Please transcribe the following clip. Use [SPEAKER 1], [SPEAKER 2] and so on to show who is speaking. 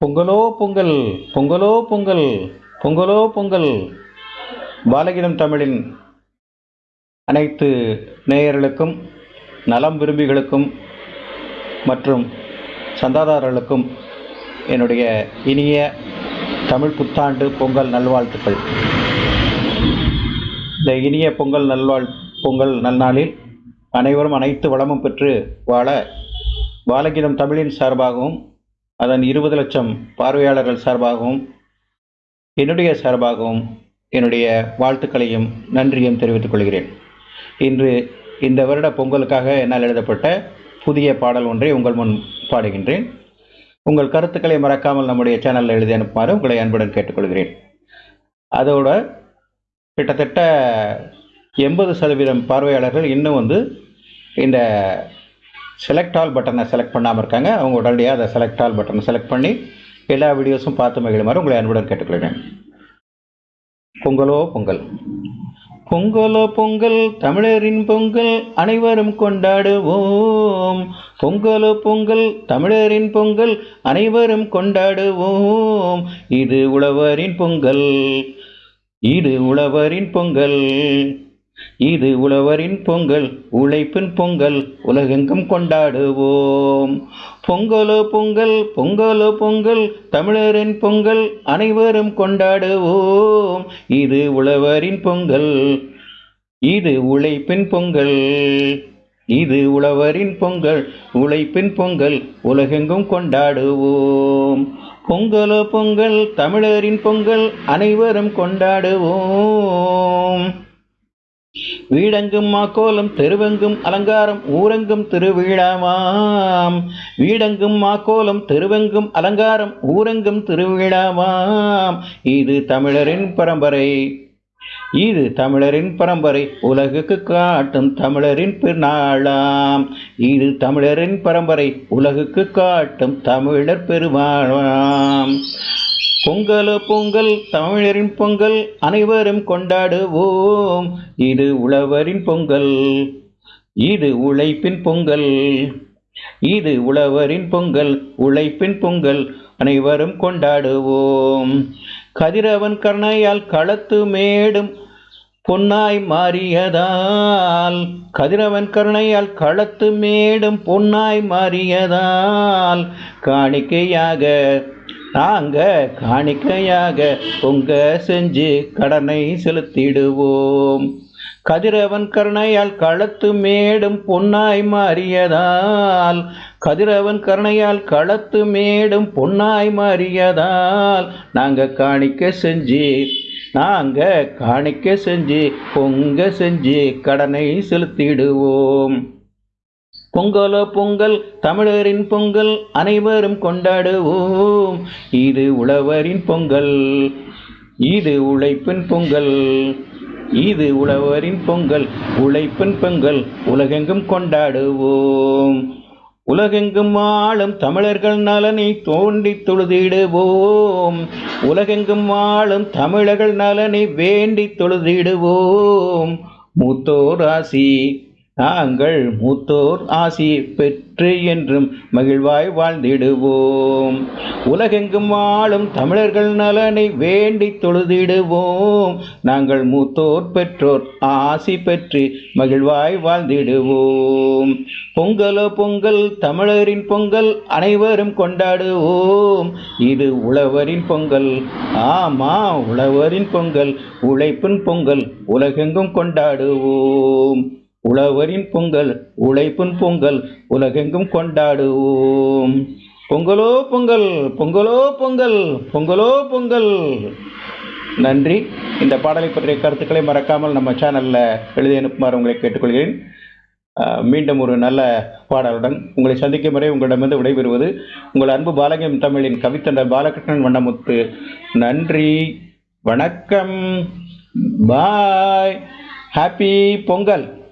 [SPEAKER 1] பொங்கலோ பொங்கல் பொங்கலோ பொங்கல் பொங்கலோ பொங்கல். பாலகீதம் தமிழின் அனைத்து நேயர்களுக்கும் நலம் விரும்பிகளுக்கும் மற்றும் சந்தாதாரர்களுக்கும் என்னுடைய இனிய தமிழ் புத்தாண்டு பொங்கல் நல்வாழ்த்துக்கள். இந்த இனிய பொங்கல் நல்வாழ் பொங்கல் நல்நாளில் அனைவரும் அனைத்து வளமும் பெற்று வாழ பாலகீதம் தமிழின் சார்பாகவும் அதன் இருபது லட்சம் பார்வையாளர்கள் சார்பாகவும் என்னுடைய சார்பாகவும் என்னுடைய வாழ்த்துக்களையும் நன்றியும் தெரிவித்துக் கொள்கிறேன். இன்று இந்த வருட பொங்கலுக்காக என்னால் எழுதப்பட்ட புதிய பாடல் ஒன்றை உங்கள் முன் பாடுகின்றேன். உங்கள் கருத்துக்களை மறக்காமல் நம்முடைய சேனலில் எழுதி அனுப்புமாறு உங்களை அன்புடன் கேட்டுக்கொள்கிறேன். அதோட கிட்டத்தட்ட எண்பது சதவீதம் பார்வையாளர்கள் இன்னும் வந்து இந்த செலக்ட் ஆல் பட்டனை செலக்ட் பண்ணாமல் இருக்காங்க. அவங்க உடனடியாக அதை செலக்ட் ஆல் பட்டனை செலக்ட் பண்ணி எல்லா வீடியோஸும் பார்த்து மகிழுமாறு உங்களை அன்புடன் கேட்டுக்கொள்கிறேன். பொங்கலோ பொங்கல். பொங்கலோ பொங்கல் தமிழரின் பொங்கல் அனைவரும் கொண்டாடுவோம். பொங்கலோ பொங்கல் தமிழரின் பொங்கல் அனைவரும் கொண்டாடுவோம். இது உழவரின் பொங்கல். இது உழவரின் பொங்கல். இது உழவரின் பொங்கல் உழைப்பின் பொங்கல் உலகெங்கும் கொண்டாடுவோம். பொங்கலோ பொங்கல் பொங்கலோ பொங்கல் தமிழரின் பொங்கல் அனைவரும் கொண்டாடுவோம். இது உழவரின் பொங்கல் இது உழைப்பின் பொங்கல் இது உழவரின் பொங்கல் உழைப்பின் பொங்கல் உலகெங்கும் கொண்டாடுவோம். பொங்கலோ பொங்கல் தமிழரின் பொங்கல் அனைவரும் கொண்டாடுவோம். வீடெங்கும் மாக்கோலம் தெருவெங்கும் அலங்காரம் ஊரெங்கும் திருவிழாவாம். வீடெங்கும் மாக்கோலம் தெருவெங்கும் அலங்காரம் ஊரெங்கும் திருவிழாவாம். இது தமிழரின் பரம்பரை. இது தமிழரின் பரம்பரை. உலகுக்கு காட்டும் தமிழரின் பெருநாளாம். இது தமிழரின் பரம்பரை. உலகுக்கு காட்டும் தமிழர் பெருமாளாம் பொங்கலோ பொங்கல் தமிழரின் பொங்கல் அனைவரும் கொண்டாடுவோம். இது உழவரின் பொங்கல் இது உழைப்பின் பொங்கல் இது உழவரின் பொங்கல் உழைப்பின் பொங்கல் அனைவரும் கொண்டாடுவோம். கதிரவன் கருணையால் களத்து மேடும் பொன்னாய் மாறியதால் கதிரவன் கருணையால் களத்து மேடும் பொன்னாய் மாறியதால் காணிக்கையாக நாங்கள் காணிக்கையாக பொங்க செஞ்சு கடனை செலுத்திடுவோம். கதிரவன் கருணையால் களத்து மேடும் பொன்னாய் மாறியதால் கதிரவன் கருணையால் களத்து மேடும் பொன்னாய் மாறியதால் நாங்கள் காணிக்க செஞ்சு நாங்கள் காணிக்க செஞ்சு பொங்க செஞ்சு கடனை செலுத்திடுவோம். பொங்கலோ பொங்கல் தமிழரின் பொங்கல் அனைவரும் கொண்டாடுவோம். இது உழவரின் பொங்கல் இது உழைப்பின் பொங்கல் இது உழவரின் பொங்கல் உழைப்பின் பொங்கல் உலகெங்கும் கொண்டாடுவோம். உலகெங்கும் வாழும் தமிழர்கள் நலனை தோண்டி தொழுதிடுவோம். உலகெங்கும் வாழும் தமிழர்கள் நலனை வேண்டி தொழுதிடுவோம். மூத்தோர் ராசி நாங்கள் மூத்தோர் ஆசி பெற்று என்றும் மகிழ்வாய் வாழ்ந்திடுவோம். உலகெங்கும் வாழும் தமிழர்கள் நலனை வேண்டி தொழுதிடுவோம். நாங்கள் மூத்தோர் பெற்றோர் ஆசி பெற்று மகிழ்வாய் வாழ்ந்திடுவோம். பொங்கலோ பொங்கல் தமிழரின் பொங்கல் அனைவரும் கொண்டாடுவோம். இது உழவரின் பொங்கல். ஆமா உழவரின் பொங்கல் உழைப்பின் பொங்கல் உலகெங்கும் கொண்டாடுவோம். உழவரின் பொங்கல் உழைப்பின் பொங்கல் உலகெங்கும் கொண்டாடுவோம். பொங்கலோ பொங்கல் பொங்கலோ பொங்கல் பொங்கலோ பொங்கல். நன்றி. இந்த பாடலை பற்றிய கருத்துக்களை மறக்காமல் நம்ம சேனலில் எழுதி அனுப்புமாறு உங்களை கேட்டுக்கொள்கிறேன். மீண்டும் ஒரு நல்ல பாடலுடன் உங்களை சந்திக்கும் வரை உங்களிடமிருந்து விடைபெறுவது உங்கள் அன்பு பாலகம் தமிழின் கவித்தண்டர் பாலகிருஷ்ணன் வண்ணமுத்து. நன்றி. வணக்கம். பாய். ஹாப்பி பொங்கல்.